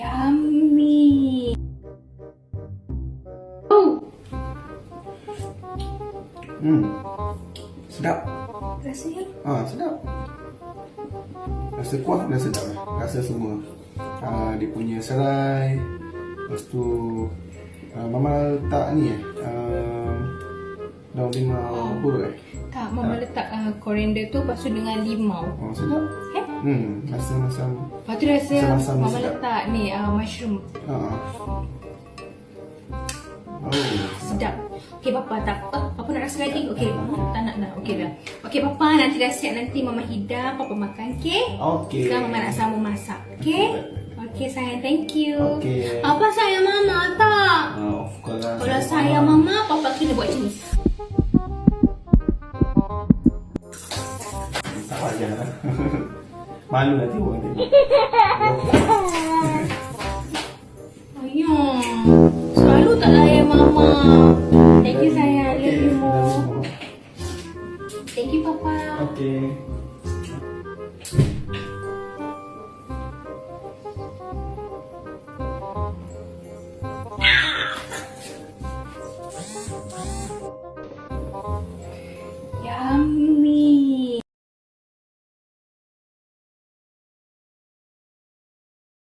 Yummy. Oh, Hmm. Sedap. rasanya Ah, sedap. Rasa kuah dan sedap. Rasa semua. Ah, dia punya serai. Lepas tu ah, Mama letak ni eh. Ah, daun limau apa eh. tak mama letak uh, koriander tu lepas tu dengan limau. Oh, sedap. Hmm, rasa macam Lepas tu rasa mama sedap. letak ni uh, mushroom. ah. Oh, Sedap. Okey bapa tak apa. Papa nak rasa lagi. Okey, tak nak nak. Okey dah. Okey bapa nanti dah siap nanti mama hidang, papa makan okey? Okey. Sekarang mama nak sama masak. Okey? Okey sayang, thank you. Okey. Apa sayang mama tak? Ah, of course lah. Kalau sayang mama, papa kena buat macam ni. Tak payah lah. Malu lah tengok dia. Ayuh. Selalu tak layan mama. Thank you sayang. Thank you Thank you papa. Okay